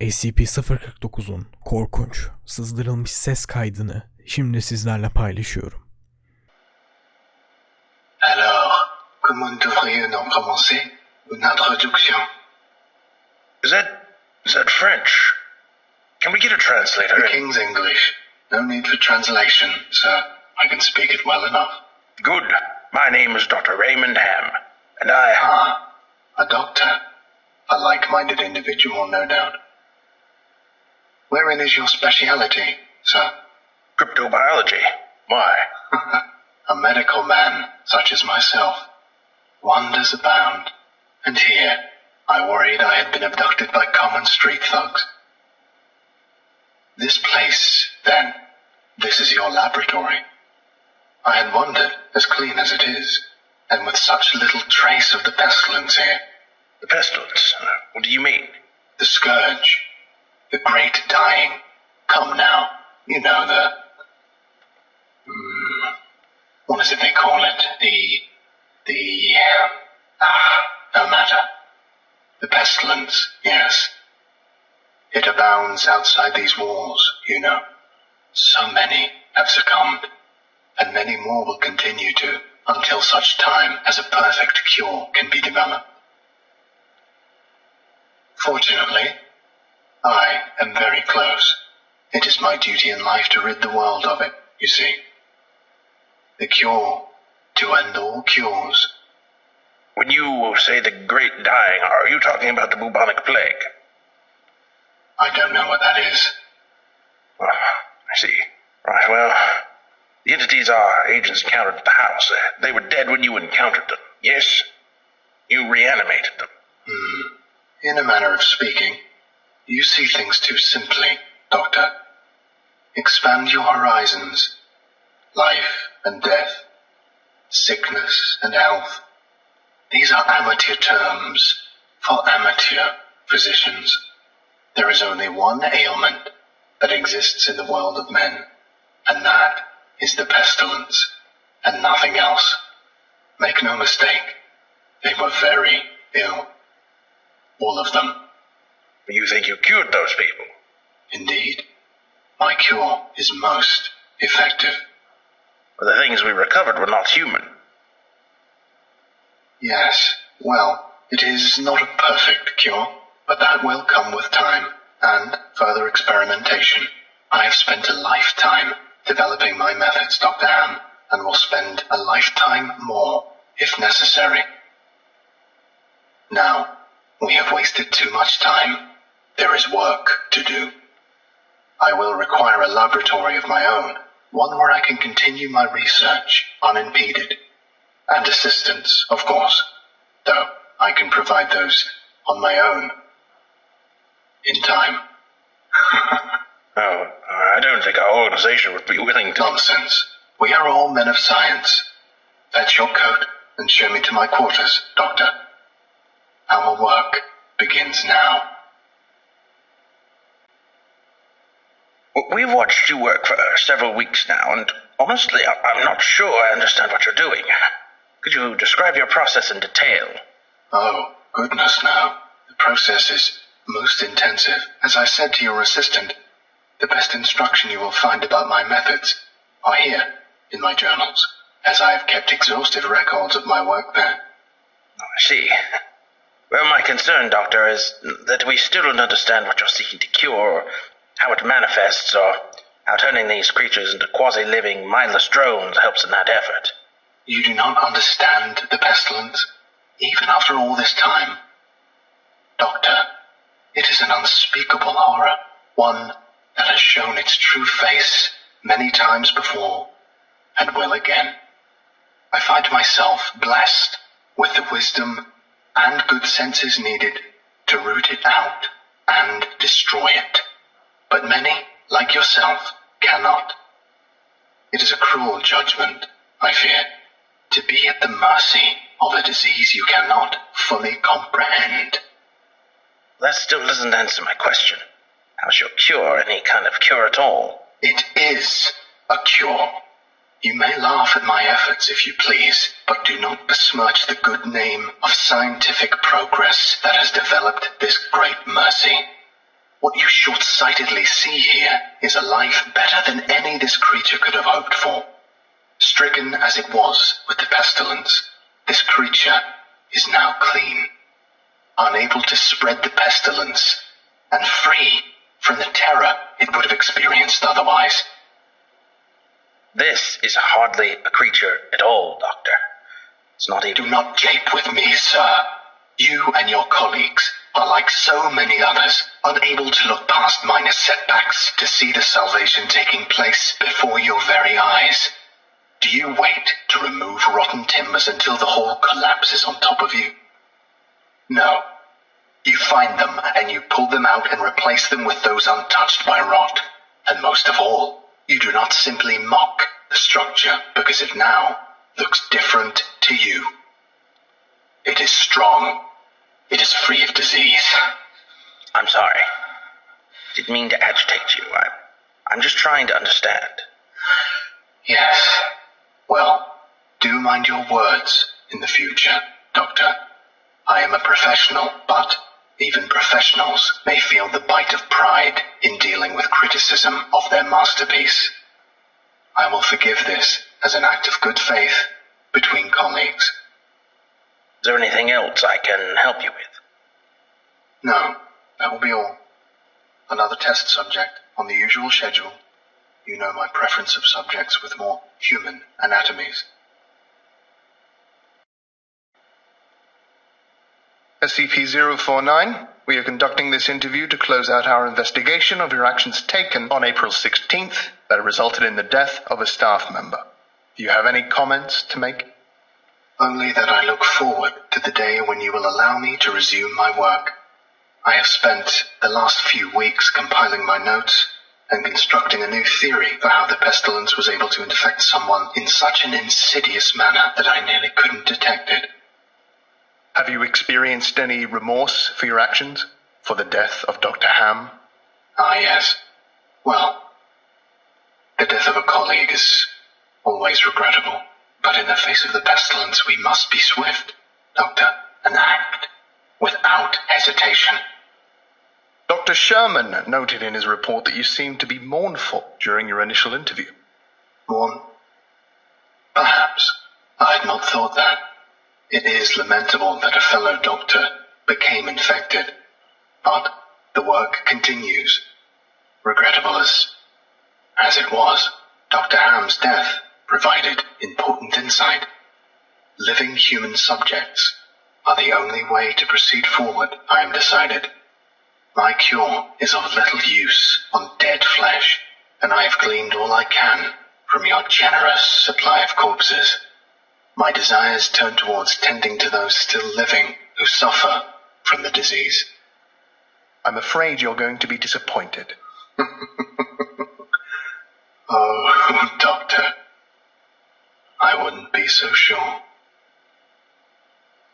SCP-049'un korkunç, sızdırılmış ses kaydını şimdi sizlerle paylaşıyorum. Alors, comment devrions-nous commencer une introduction Is that is that French? Can we get a translator? The King's English. No need for translation, sir. I can speak it well enough. Good. My name is Dr. Raymond Ham, and I Ah, a doctor. A like-minded individual, no doubt. Wherein is your speciality, sir? cryptobiology. Why? A medical man, such as myself. Wonders abound. And here, I worried I had been abducted by common street thugs. This place, then, this is your laboratory. I had wondered, as clean as it is, and with such little trace of the pestilence here. The pestilence. What do you mean? The scourge. The great dying. Come now. You know the. Hmm, what is it they call it? The. The. Ah, no matter. The pestilence, yes. It abounds outside these walls, you know. So many have succumbed, and many more will continue to until such time as a perfect cure can be developed. Fortunately, I am very close. It is my duty in life to rid the world of it, you see. The cure to end all cures. When you say the great dying, are you talking about the bubonic plague? I don't know what that is. Ah, I see. Right, well, the entities our agents encountered at the house, uh, they were dead when you encountered them, yes? You reanimated them. Hmm. In a manner of speaking, you see things too simply, Doctor. Expand your horizons. Life and death, sickness and health. These are amateur terms for amateur physicians. There is only one ailment that exists in the world of men, and that is the pestilence, and nothing else. Make no mistake, they were very ill. All of them. You think you cured those people? Indeed. My cure is most effective. But the things we recovered were not human. Yes, well, it is not a perfect cure, but that will come with time and further experimentation. I have spent a lifetime developing my methods, Dr. Ham, and will spend a lifetime more if necessary. Now, we have wasted too much time. There is work to do. I will require a laboratory of my own, one where I can continue my research unimpeded. And assistance, of course, though I can provide those on my own. In time. Oh, I don't think our organization would be willing to. Nonsense. We are all men of science. Fetch your coat and show me to my quarters, Doctor. Our work begins now. We've watched you work for several weeks now, and honestly, I'm not sure I understand what you're doing. Could you describe your process in detail? Oh, goodness now. The process is most intensive. As I said to your assistant, the best instruction you will find about my methods are here in my journals, as I have kept exhaustive records of my work there. I see. Well, my concern, Doctor, is that we still don't understand what you're seeking to cure, or how it manifests, or how turning these creatures into quasi-living, mindless drones helps in that effort. You do not understand the pestilence, even after all this time. Doctor, it is an unspeakable horror, one that has shown its true face many times before, and will again. I find myself blessed with the wisdom and good senses needed to root it out and destroy it. But many, like yourself, cannot. It is a cruel judgment, I fear, to be at the mercy of a disease you cannot fully comprehend. That still doesn't answer my question. How's your cure any kind of cure at all? It is a cure. You may laugh at my efforts if you please, but do not besmirch the good name of scientific progress that has developed this great mercy. What you short sightedly see here is a life better than any this creature could have hoped for. Stricken as it was with the pestilence, this creature is now clean, unable to spread the pestilence, and free from the terror it would have experienced otherwise. This is hardly a creature at all, Doctor. It's not even. Do not jape with me, sir. You and your colleagues are like so many others, unable to look past minor setbacks to see the salvation taking place before your very eyes. Do you wait to remove rotten timbers until the whole collapses on top of you? No. You find them and you pull them out and replace them with those untouched by rot. And most of all, you do not simply mock the structure because it now looks different to you. It is strong. It is free of disease. I'm sorry. Didn't mean to agitate you. I, I'm just trying to understand. Yes. Well, do mind your words in the future, Doctor. I am a professional, but even professionals may feel the bite of pride in dealing with criticism of their masterpiece. I will forgive this as an act of good faith between colleagues. Is there anything else I can help you with? No, that will be all. Another test subject on the usual schedule. You know my preference of subjects with more human anatomies. SCP-049, we are conducting this interview to close out our investigation of your actions taken on April 16th that resulted in the death of a staff member. Do you have any comments to make? Only that I look forward to the day when you will allow me to resume my work. I have spent the last few weeks compiling my notes and constructing a new theory for how the pestilence was able to infect someone in such an insidious manner that I nearly couldn't detect it. Have you experienced any remorse for your actions? For the death of Dr. Ham? Ah, yes. Well, the death of a colleague is always regrettable. But in the face of the pestilence, we must be swift, Doctor, and act without hesitation. Dr. Sherman noted in his report that you seemed to be mournful during your initial interview. Mourn? Perhaps. I had not thought that. It is lamentable that a fellow doctor became infected, but the work continues. Regrettable as, as it was, Dr. Ham's death provided important insight. Living human subjects are the only way to proceed forward, I am decided. My cure is of little use on dead flesh, and I have gleaned all I can from your generous supply of corpses. My desires turn towards tending to those still living who suffer from the disease. I'm afraid you're going to be disappointed. oh, Doctor, I wouldn't be so sure.